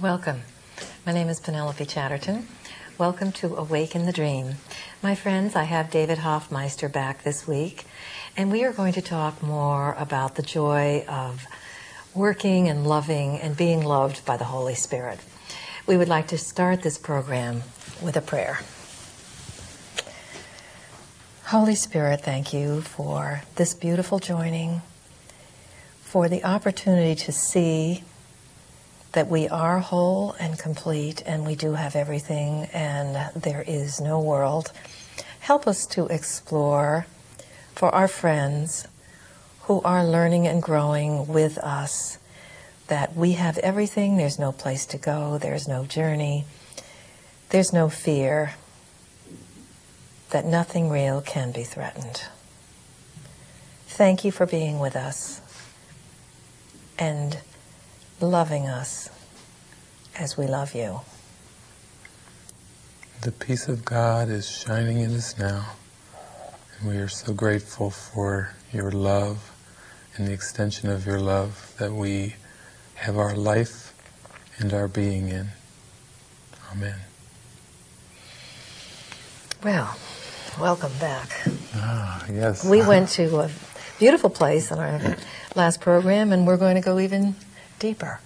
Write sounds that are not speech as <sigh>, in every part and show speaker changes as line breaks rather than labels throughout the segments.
Welcome. My name is Penelope Chatterton. Welcome to Awaken the Dream. My friends, I have David Hoffmeister back this week, and we are going to talk more about the joy of working and loving and being loved by the Holy Spirit. We would like to start this program with a prayer. Holy Spirit, thank you for this beautiful joining, for the opportunity to see that we are whole and complete and we do have everything and there is no world. Help us to explore for our friends who are learning and growing with us that we have everything, there's no place to go, there's no journey, there's no fear, that nothing real can be threatened. Thank you for being with us and loving us as we love you.
The peace of God is shining in us now, and we are so grateful for your love and the extension of your love that we have our life and our being in. Amen.
Well, welcome back.
Ah, yes.
We went to a beautiful place in our last program, and we're going to go even deeper.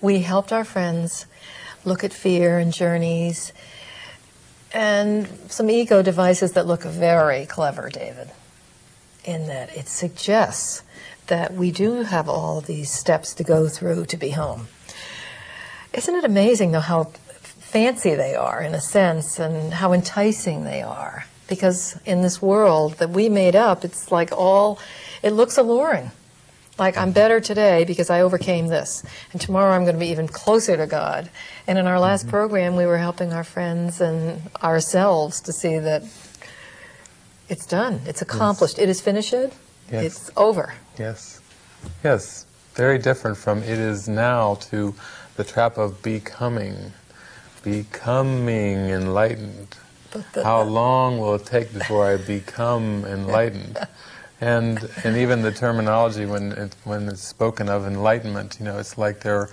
We helped our friends look at fear and journeys and some ego devices that look very clever, David, in that it suggests that we do have all these steps to go through to be home. Isn't it amazing, though, how fancy they are in a sense and how enticing they are? Because in this world that we made up, it's like all, it looks alluring. Like, I'm better today because I overcame this. And tomorrow I'm going to be even closer to God. And in our last mm-hmm. program, we were helping our friends and ourselves to see that it's done, it's accomplished, yes. it is finished, yes. it's over.
Yes. Yes. Very different from it is now to the trap of becoming. Becoming enlightened. How long will it take before I become enlightened? <laughs> and and even the terminology when it, when it's spoken of enlightenment, you know, it's like there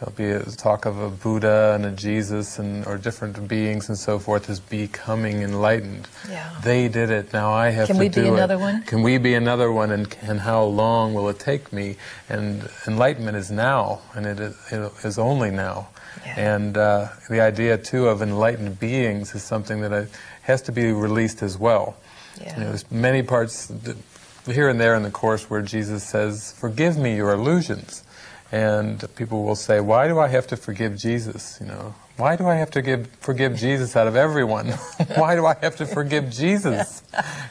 will be a talk of a Buddha and a Jesus and or different beings and so forth as becoming enlightened.
Yeah.
They did it. Now I have
Can
to
we
do
be
it.
another one?
Can we be another one? And and how long will it take me? And enlightenment is now, and it is, it is only now.
Yeah.
And uh, the idea too of enlightened beings is something that I, has to be released as well.
Yeah.
You know, there's many parts here and there in the Course where Jesus says, forgive me your illusions. And people will say, why do I have to forgive Jesus? You know, why do I have to give, forgive Jesus out of everyone? <laughs> why do I have to forgive Jesus?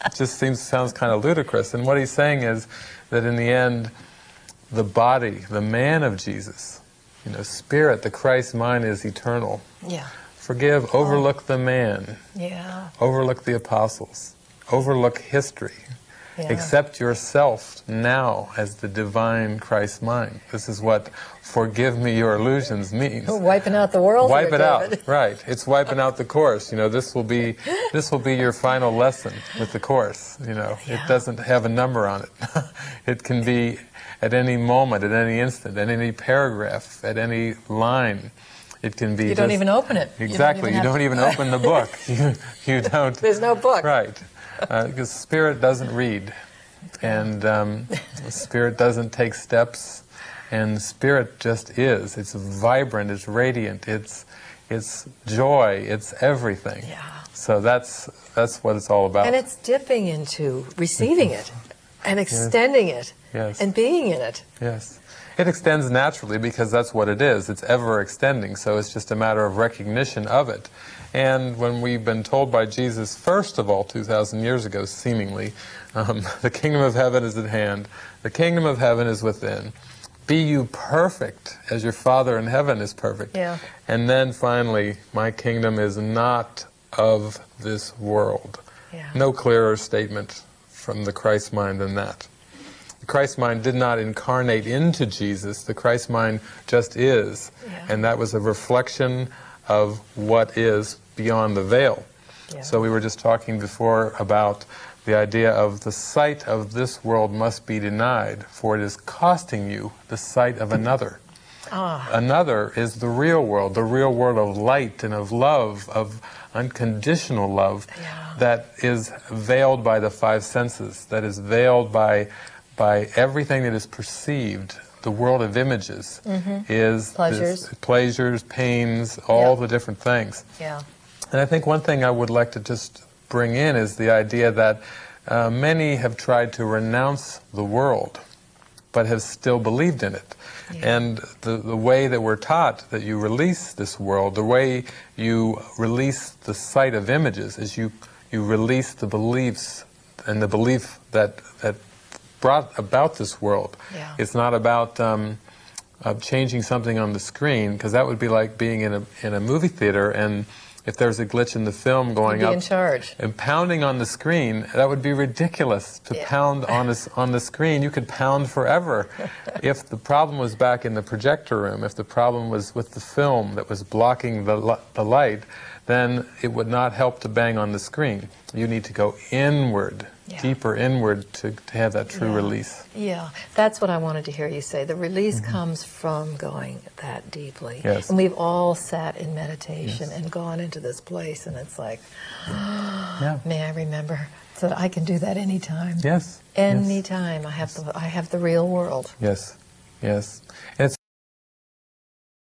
It just seems, sounds kind of ludicrous. And what he's saying is that in the end, the body, the man of Jesus, you know, spirit, the Christ mind is eternal.
Yeah.
Forgive, overlook the man.
Yeah.
Overlook the apostles. Overlook history.
Yeah.
Accept yourself now as the divine Christ mind. This is what forgive me your illusions means.
Oh, wiping out the world.
Wipe it
David.
out. <laughs> Right. It's wiping out the course. You know, this will be this will be your final lesson with the course. You know,
yeah.
it doesn't have a number on it. <laughs> it can be at any moment, at any instant, at any paragraph, at any line. It can be.
You don't
just,
even open it.
Exactly. You don't even, you don't even open the book. <laughs> You, you don't.
There's no book.
Right because uh, spirit doesn't read, and um, spirit doesn't take steps, and spirit just is. It's vibrant. It's radiant. It's it's joy. It's everything.
Yeah.
So that's that's what it's all about.
And it's dipping into receiving it, and extending
yes.
it,
yes.
and being in it.
Yes. It extends naturally because that's what it is. It's ever extending, so it's just a matter of recognition of it. And when we've been told by Jesus, first of all, 2,000 years ago, seemingly, um, <laughs> the kingdom of heaven is at hand, the kingdom of heaven is within. Be you perfect as your Father in heaven is perfect.
Yeah.
And then finally, my kingdom is not of this world.
Yeah.
No clearer statement from the Christ mind than that. The Christ mind did not incarnate into Jesus. The Christ mind just is.
Yeah.
And that was a reflection of what is beyond the veil.
Yeah.
So we were just talking before about the idea of the sight of this world must be denied, for it is costing you the sight of another.
Ah.
Another is the real world, the real world of light and of love, of unconditional love
Yeah.
that is veiled by the five senses, that is veiled by, by everything that is perceived. The world of images is
Mm-hmm. Pleasures.
this- pleasures, pains, all
Yeah.
the different things.
Yeah.
And I think one thing I would like to just bring in is the idea that uh, many have tried to renounce the world, but have still believed in it.
Yeah.
And the, the way that we're taught that you release this world, the way you release the sight of images, is you, you release the beliefs and the belief that, that brought about this world.
Yeah.
It's not about um, uh, changing something on the screen, because that would be like being in a, in a movie theater and if there's a glitch in the film going
Be
up
in charge.
and pounding on the screen, that would be ridiculous to
Yeah.
pound on, a on the screen. You could pound forever. <laughs> if the problem was back in the projector room, if the problem was with the film that was blocking the, the light, then it would not help to bang on the screen. You need to go inward,
Yeah.
deeper inward to, to have that true
Yeah.
release.
Yeah, that's what I wanted to hear you say. The release mm-hmm. comes from going that deeply.
Yes.
And we've all sat in meditation and gone into this place, and it's like, <gasps>
Yeah.
may I remember so that I can do that anytime.
Yes. yes.
Anytime I have the I have the real world.
Yes. Yes. And it's